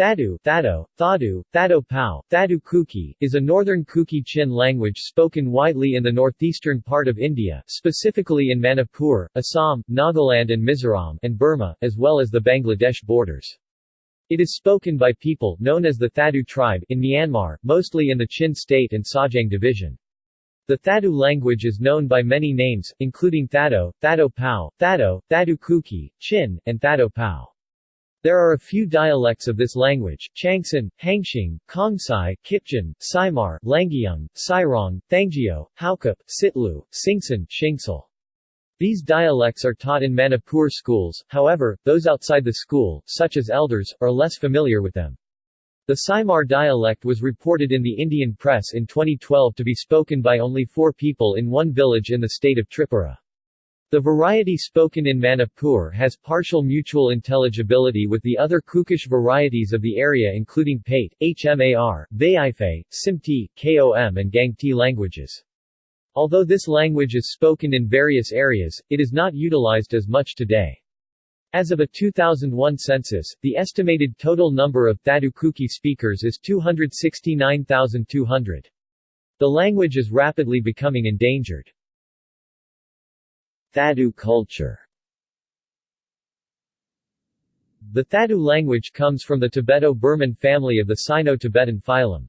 Thadu, Thado, Thadu, Thado Pau, Thadu Kuki, is a northern Kuki-Chin language spoken widely in the northeastern part of India, specifically in Manipur, Assam, Nagaland and Mizoram, and Burma, as well as the Bangladesh borders. It is spoken by people, known as the Thadu tribe, in Myanmar, mostly in the Chin state and Sagaing division. The Thadu language is known by many names, including Thado, Thado Pau, Thado, Thadu Kuki, Chin, and Thado Pau. There are a few dialects of this language, Changsan, Hangxing, Kongsai, Kipjan, Saimar, Langyung, Sairong, Thanggyo, Haukup, Sitlu, Singsan, Shingsal. These dialects are taught in Manipur schools, however, those outside the school, such as elders, are less familiar with them. The Saimar dialect was reported in the Indian press in 2012 to be spoken by only four people in one village in the state of Tripura. The variety spoken in Manipur has partial mutual intelligibility with the other Kukish varieties of the area including Pate, Hmar, Vaiphei, Simte, Kom and Gangte languages. Although this language is spoken in various areas, it is not utilized as much today. As of a 2001 census, the estimated total number of Thadu Kuki speakers is 269,200. The language is rapidly becoming endangered. Thadu culture The Thadu language comes from the Tibeto-Burman family of the Sino-Tibetan phylum.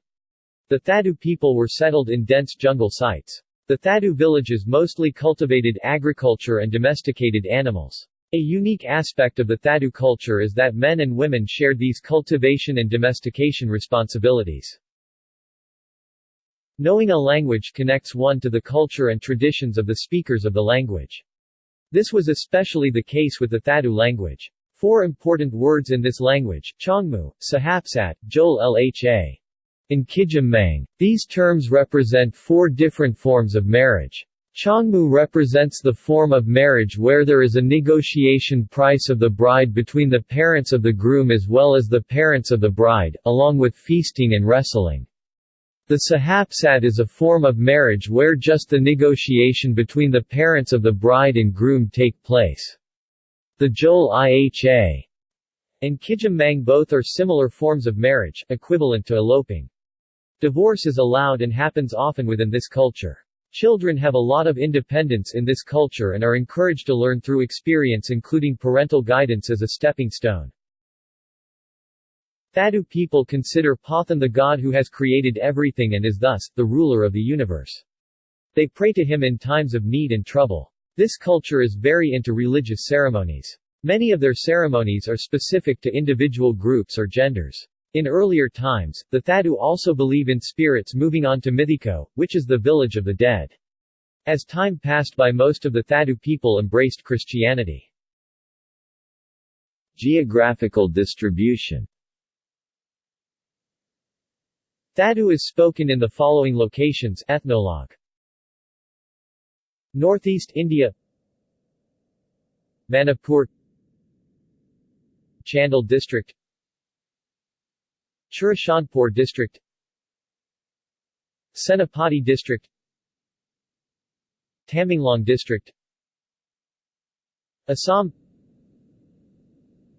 The Thadu people were settled in dense jungle sites. The Thadu villages mostly cultivated agriculture and domesticated animals. A unique aspect of the Thadu culture is that men and women shared these cultivation and domestication responsibilities. Knowing a language connects one to the culture and traditions of the speakers of the language. This was especially the case with the Thadu language. Four important words in this language, Chongmu, Sahapsat, Jol Lha, and Kijamang. These terms represent four different forms of marriage. Chongmu represents the form of marriage where there is a negotiation price of the bride between the parents of the groom as well as the parents of the bride, along with feasting and wrestling. The sahapsat is a form of marriage where just the negotiation between the parents of the bride and groom take place. The Jol Lha and Kijamang both are similar forms of marriage, equivalent to eloping. Divorce is allowed and happens often within this culture. Children have a lot of independence in this culture and are encouraged to learn through experience including parental guidance as a stepping stone. Thadu people consider Pathen the god who has created everything and is thus, the ruler of the universe. They pray to him in times of need and trouble. This culture is very into religious ceremonies. Many of their ceremonies are specific to individual groups or genders. In earlier times, the Thadu also believe in spirits moving on to Mithiko, which is the village of the dead. As time passed by most of the Thadu people embraced Christianity. Geographical distribution Thadu is spoken in the following locations Ethnologue Northeast India Manipur Chandel District Churachandpur District Senapati District Tamenglong District Assam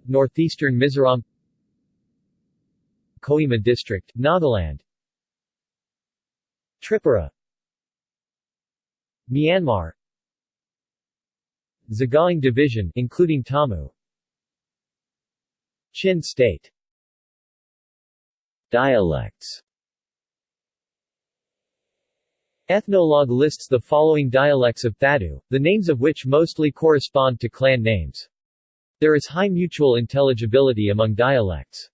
Northeastern Mizoram Kohima District, Nagaland. Tripura. Myanmar. Sagaing Division including Tamu Chin State. Dialects. Ethnologue lists the following dialects of Thadu, the names of which mostly correspond to clan names. There is high mutual intelligibility among dialects.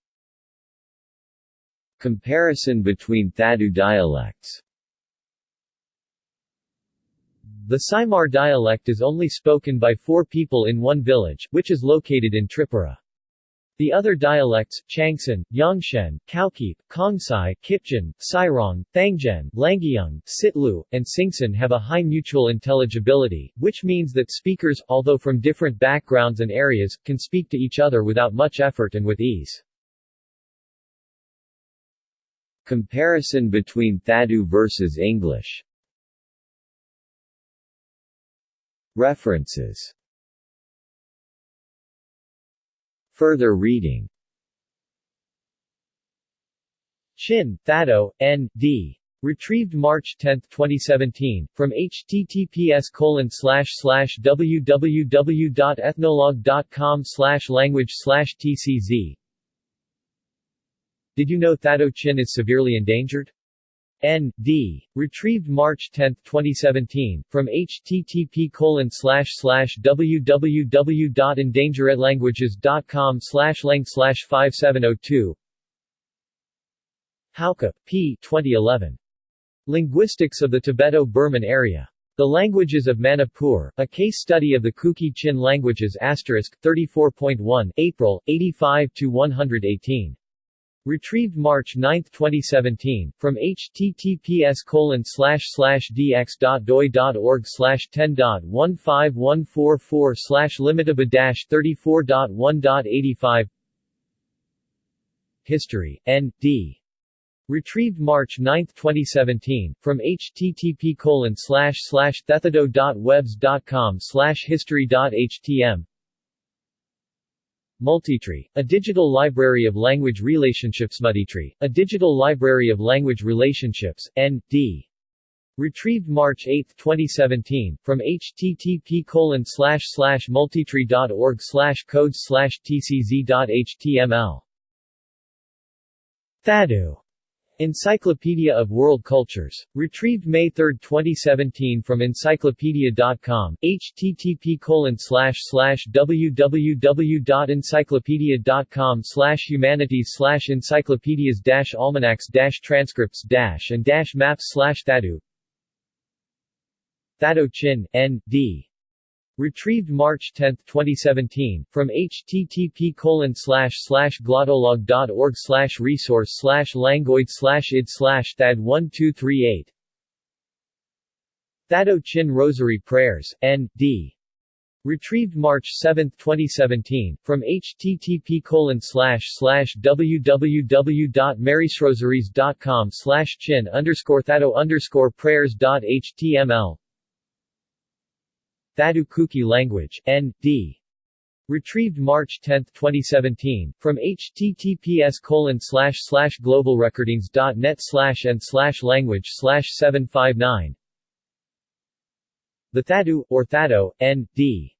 Comparison between Thadu dialects The Saimar dialect is only spoken by four people in one village, which is located in Tripura. The other dialects, Changsan, Yangshen, Kaukip, Kongsai, Kipjan, Sairong, Thangjen, Langyung, Sitlu, and Singsan have a high mutual intelligibility, which means that speakers, although from different backgrounds and areas, can speak to each other without much effort and with ease. Comparison between Thadu versus English References Further reading Chin, Thado, N.D. Retrieved March 10, 2017, from https www.ethnologue.com language tcz. Did you know Thado Chin is severely endangered? N.D. Retrieved March 10, 2017, from http colon www.endangeredlanguages.com lang 5702 Hauke, P. 2011. Linguistics of the Tibeto-Burman area. The Languages of Manipur, a case study of the Kuki-Chin languages 34.1, April, 85-118. Retrieved March 9, 2017, from https dx.doi.org 10.15144 limitaba 34.1.85 History, N.D. Retrieved March 9, 2017, from http thethodo.webs.com history.htm Multitree, a digital library of language relationships. Multitree, a digital library of language relationships, N.D. Retrieved March 8, 2017, from http multitree.org codes tcz.html Thado Encyclopedia of World Cultures. Retrieved May 3, 2017 from encyclopedia.com, http www.encyclopedia.com humanities encyclopedias almanacs transcripts and maps Thado Thado Chin, N.D. Retrieved March 10, 2017, from http glottolog.org resource slash languoid id slash thad 1238 Thado Chin Rosary Prayers, N.D. Retrieved March 7, 2017, from http www.marysrosaries.com chin underscore thado underscore prayers.html Thado Kuki language, N.D. Retrieved March 10, 2017, from https globalrecordings.net and language 759 The Thadu, or Thado, N.D.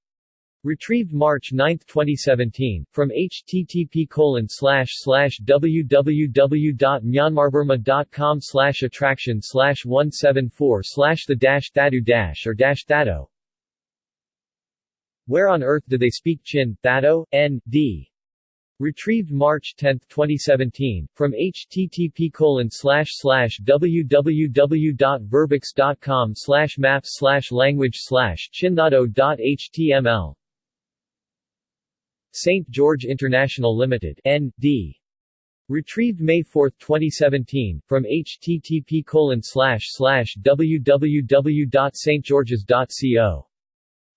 Retrieved March 9, 2017, from http colon slash slash www.myanmarburma.com attraction slash 174 slash the dash thadu dash or dash thado where on Earth do they speak Chin, Thado, N.D. Retrieved March 10, 2017, from http www.verbix.com maps language chinthado.html St. George International Limited, N.D. Retrieved May 4, 2017, from http www.stgeorges.co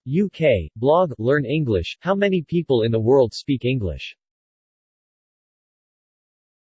UK, blog, Learn English, How many people in the world speak English?